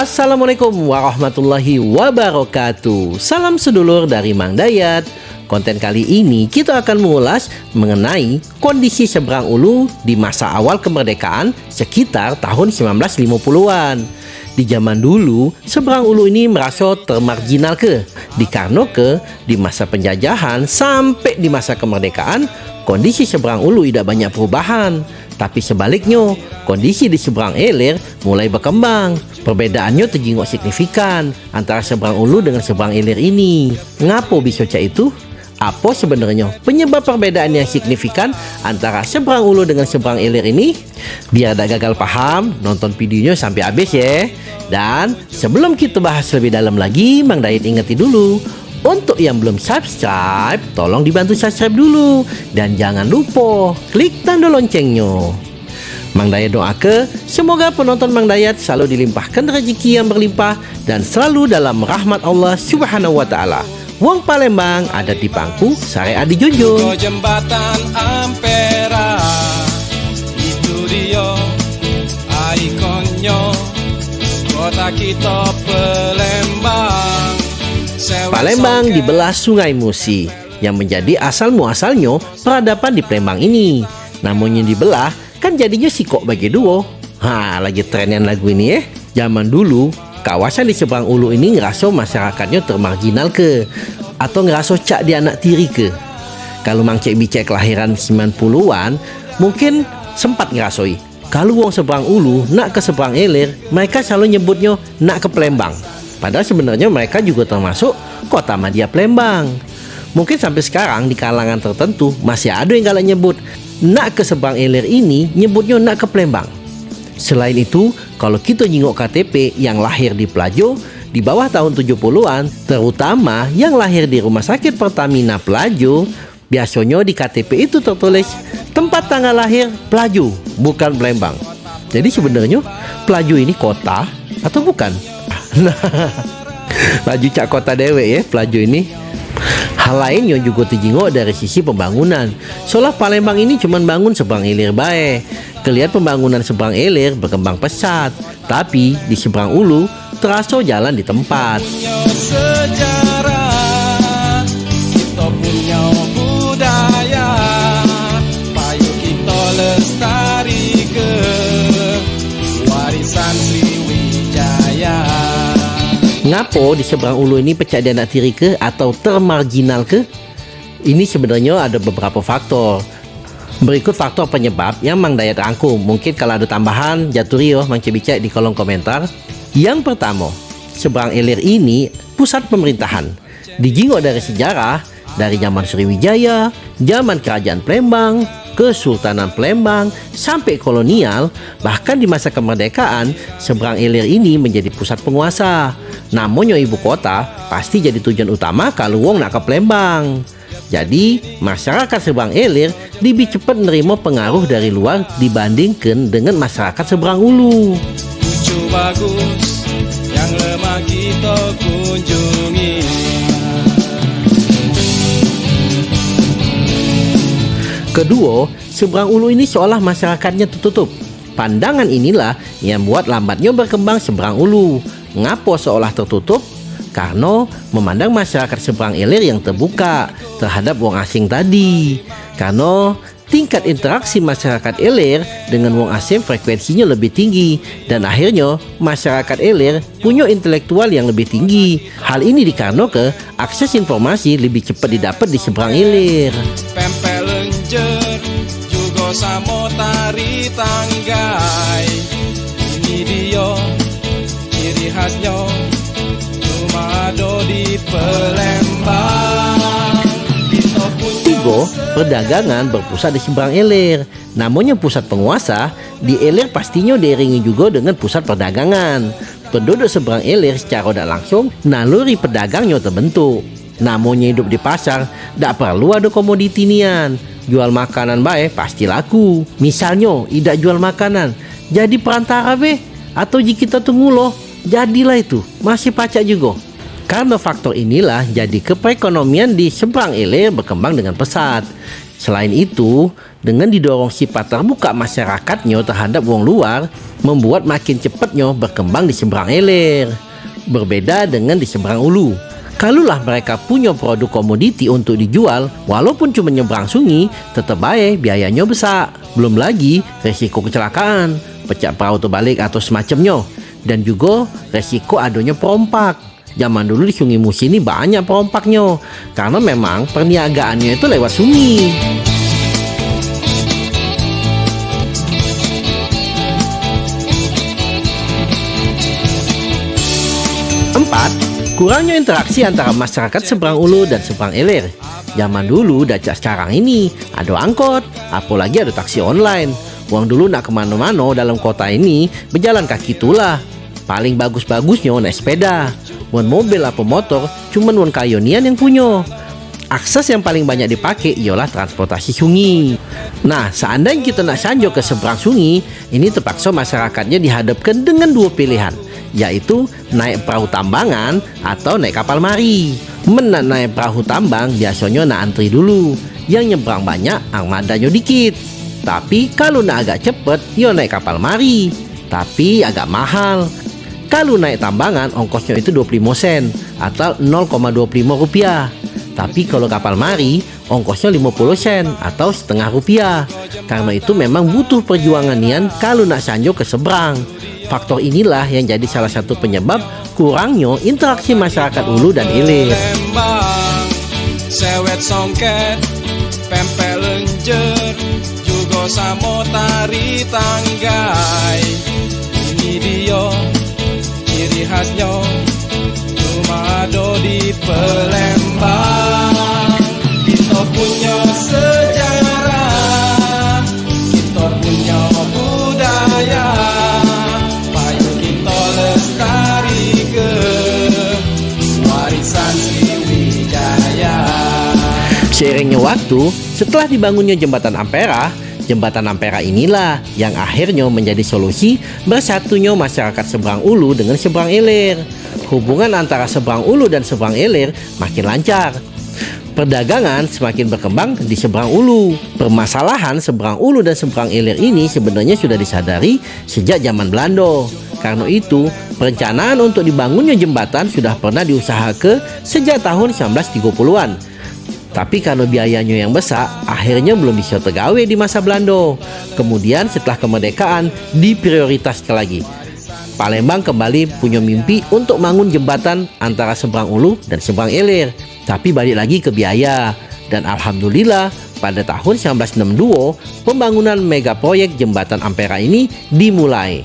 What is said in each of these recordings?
Assalamualaikum warahmatullahi wabarakatuh. Salam sedulur dari Mang Dayat. Konten kali ini kita akan mengulas mengenai kondisi seberang ulu di masa awal kemerdekaan sekitar tahun 1950-an. Di zaman dulu, seberang ulu ini merasa termarginal ke, dikarno ke di masa penjajahan sampai di masa kemerdekaan, kondisi seberang ulu tidak banyak perubahan. Tapi sebaliknya, kondisi di seberang Elir mulai berkembang. Perbedaannya terjenguk signifikan antara seberang ulu dengan seberang Elir ini. Ngapo bisa cak itu? Apa sebenarnya penyebab perbedaan yang signifikan antara seberang ulu dengan seberang ilir ini? Biar tak gagal paham, nonton videonya sampai habis ya. Dan sebelum kita bahas lebih dalam lagi, Mang Dayat ingeti dulu. Untuk yang belum subscribe, tolong dibantu subscribe dulu. Dan jangan lupa klik tanda loncengnya. Mang Dayat doa ke semoga penonton Mang Dayat selalu dilimpahkan rezeki yang berlimpah dan selalu dalam rahmat Allah Subhanahu wa taala. Wong Palembang ada di Pangku, Syariat dijunjung. Kau jembatan Ampera Itu dia ikonnya Kota kita Palembang Palembang dibelah Sungai Musi yang menjadi asal muasalnya peradaban di Palembang ini. Namun yang dibelah kan jadinya sikok bagi dua. Ha, lagi trennya lagu ini ya. Zaman dulu kawasan di seberang ulu ini ngerasa masyarakatnya termarginal ke atau ngerasa cak di anak tiri ke. Kalau Mang Cek Bicek kelahiran 90-an mungkin sempat ngerasoi. Kalau wong seberang ulu nak ke seberang elir, mereka selalu nyebutnya nak ke Palembang. Padahal sebenarnya mereka juga termasuk kota Madia Palembang. Mungkin sampai sekarang di kalangan tertentu masih ada yang kalau nyebut nak ke seberang elir ini nyebutnya nak ke Palembang. Selain itu, kalau kita jingok KTP yang lahir di Pelajo di bawah tahun 70-an, terutama yang lahir di Rumah Sakit Pertamina Pelajo, biasanya di KTP itu tertulis tempat tanggal lahir Pelajo, bukan Palembang. Jadi sebenarnya Pelajo ini kota atau bukan? Nah, Laju cak kota dewe ya Pelajo ini. Hal lain yang juga dijingok dari sisi pembangunan. Soalnya Palembang ini cuma bangun seberang ilir bae. Kelihat pembangunan seberang ilir berkembang pesat. Tapi di seberang ulu terasa jalan di tempat. Ngapo di seberang ulu ini pecah di anak tiri ke atau termarginal ke? Ini sebenarnya ada beberapa faktor. Berikut faktor penyebab yang Mang Dayat rangkum. Mungkin kalau ada tambahan, jaturi yo Mang Cebicek di kolom komentar. Yang pertama, seberang ilir ini pusat pemerintahan. Dijingok dari sejarah, dari zaman Sriwijaya, zaman Kerajaan Palembang, Kesultanan Palembang, sampai kolonial, bahkan di masa kemerdekaan, seberang ilir ini menjadi pusat penguasa. Namun ibu kota pasti jadi tujuan utama kalau wong nak ke Palembang. Jadi, masyarakat seberang ilir lebih cepat menerima pengaruh dari luar dibandingkan dengan masyarakat seberang ulu. Lucu bagus Yang lemah kita kunjungi Kedua, seberang ulu ini seolah masyarakatnya tertutup. Pandangan inilah yang buat lambatnya berkembang seberang ulu. Ngapo seolah tertutup? Karena memandang masyarakat seberang ilir yang terbuka terhadap wong asing tadi. Karena tingkat interaksi masyarakat ilir dengan wong asing frekuensinya lebih tinggi dan akhirnya masyarakat ilir punya intelektual yang lebih tinggi. Hal ini dikarenakan akses informasi lebih cepat didapat di seberang ilir. Tanggai Ini dia Ciri khasnya Tiga, perdagangan berpusat di seberang ilir. Namun yang pusat penguasa, di ilir pastinya diiringi juga dengan pusat perdagangan. Penduduk seberang ilir secara tidak langsung, naluri pedagangnya terbentuk. Namun yang hidup di pasar, tidak perlu ada komoditi nian. Jual makanan baik pasti laku. Misalnya, tidak jual makanan, jadi perantara be. Atau jika kita tunggu loh, jadilah itu masih pacak juga. Karena faktor inilah jadi keperekonomian di seberang ilir berkembang dengan pesat. Selain itu, dengan didorong sifat terbuka masyarakatnya terhadap wong luar, membuat makin cepatnya berkembang di seberang ilir. Berbeda dengan di seberang ulu. Kalulah mereka punya produk komoditi untuk dijual, walaupun cuma nyebrang sungai, tetap baik biayanya besar. Belum lagi resiko kecelakaan, pecah perahu terbalik atau semacamnya. Dan juga resiko adanya perompak. Zaman dulu di Sungai Musi ini banyak perompaknya karena memang perniagaannya itu lewat sungai. Empat, kurangnya interaksi antara masyarakat seberang ulu dan seberang ilir. Zaman dulu dacak sekarang ini ada angkot, apalagi ada taksi online. Uang dulu nak ke mana-mana dalam kota ini berjalan kaki itulah. Paling bagus-bagusnya naik sepeda wan mobil apa motor cuman wan kayonian yang punya akses yang paling banyak dipakai ialah transportasi sungai. Nah, seandainya kita nak sanjo ke seberang sungai, ini terpaksa masyarakatnya dihadapkan dengan dua pilihan, yaitu naik perahu tambangan atau naik kapal mari. Menak naik perahu tambang biasanya nak antri dulu, yang nyebrang banyak armadanya dikit. Tapi kalau nak agak cepet, yo naik kapal mari. Tapi agak mahal, kalau naik tambangan ongkosnya itu 25 sen atau 0,25 rupiah. Tapi kalau kapal mari ongkosnya 50 sen atau setengah rupiah. Karena itu memang butuh perjuangan nian kalau nak sanjo ke seberang. Faktor inilah yang jadi salah satu penyebab kurangnya interaksi masyarakat ulu dan ilir. Sewet songket, pempel lenjer, juga samo tari tanggai. Ini dia khasnya cuma ada di Palembang kita punya sejarah kita punya budaya. Payu kita lestari ke warisan Sriwijaya. Seiringnya waktu, setelah dibangunnya jembatan Ampera, Jembatan Ampera inilah yang akhirnya menjadi solusi bersatunya masyarakat seberang ulu dengan seberang ilir. Hubungan antara seberang ulu dan seberang ilir makin lancar. Perdagangan semakin berkembang di seberang ulu. Permasalahan seberang ulu dan seberang ilir ini sebenarnya sudah disadari sejak zaman Belanda. Karena itu, perencanaan untuk dibangunnya jembatan sudah pernah diusahakan sejak tahun 1930-an tapi karena biayanya yang besar, akhirnya belum bisa tergawe di masa Belanda. Kemudian setelah kemerdekaan, diprioritaskan lagi. Palembang kembali punya mimpi untuk bangun jembatan antara seberang ulu dan seberang ilir. Tapi balik lagi ke biaya. Dan Alhamdulillah, pada tahun 1962, pembangunan mega proyek jembatan Ampera ini dimulai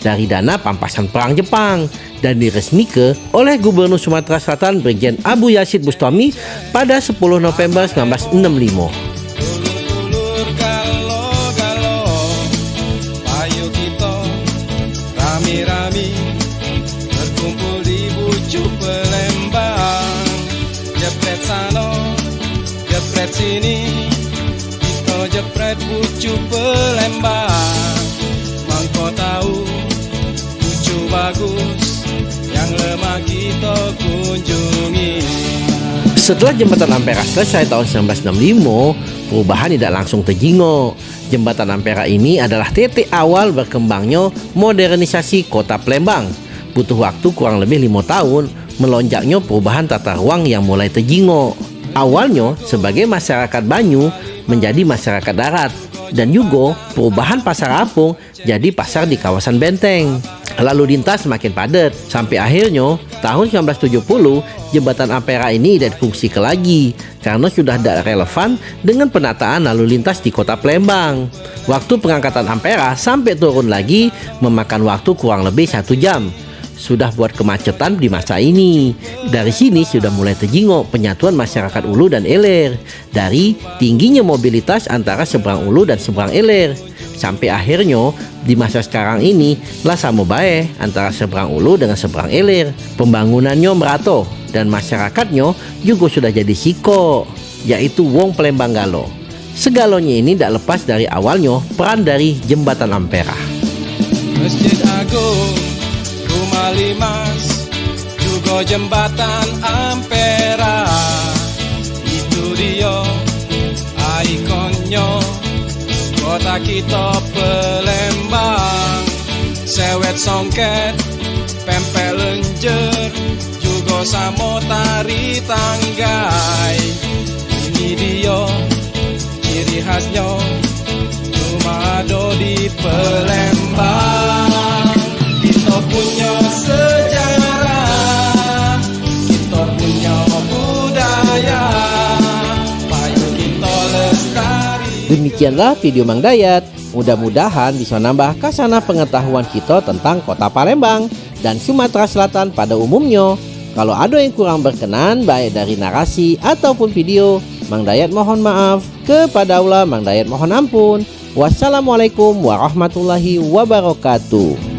dari dana pampasan perang Jepang dan diresmikan oleh Gubernur Sumatera Selatan Brigjen Abu Yasid Bustami pada 10 November 1965. sini kita jepret bucu pelembang mangko tahu bucu bagus lemah kita kunjungi setelah jembatan Ampera selesai tahun 1965, perubahan tidak langsung terjingo. Jembatan Ampera ini adalah titik awal berkembangnya modernisasi kota Palembang. Butuh waktu kurang lebih lima tahun melonjaknya perubahan tata ruang yang mulai terjingo. Awalnya sebagai masyarakat Banyu menjadi masyarakat darat dan juga perubahan pasar apung jadi pasar di kawasan Benteng lalu lintas semakin padat sampai akhirnya tahun 1970 jembatan Ampera ini tidak ke lagi karena sudah tidak relevan dengan penataan lalu lintas di kota Palembang. Waktu pengangkatan Ampera sampai turun lagi memakan waktu kurang lebih satu jam. Sudah buat kemacetan di masa ini. Dari sini sudah mulai terjingok penyatuan masyarakat Ulu dan Ilir dari tingginya mobilitas antara seberang Ulu dan seberang Ilir sampai akhirnya di masa sekarang ini lah sama baik antara seberang ulu dengan seberang ilir. Pembangunannya merata dan masyarakatnya juga sudah jadi siko yaitu Wong Palembang Galo. Segalanya ini tidak lepas dari awalnya peran dari jembatan Ampera. Masjid Agung rumah Kalimas juga jembatan Ampera kota kita Palembang sewet songket pempel lenjer juga samo tari tanggai Demikianlah video Mang Dayat. Mudah-mudahan bisa nambah kasana pengetahuan kita tentang kota Palembang dan Sumatera Selatan pada umumnya. Kalau ada yang kurang berkenan baik dari narasi ataupun video, Mang Dayat mohon maaf. Kepada Allah Mang Dayat mohon ampun. Wassalamualaikum warahmatullahi wabarakatuh.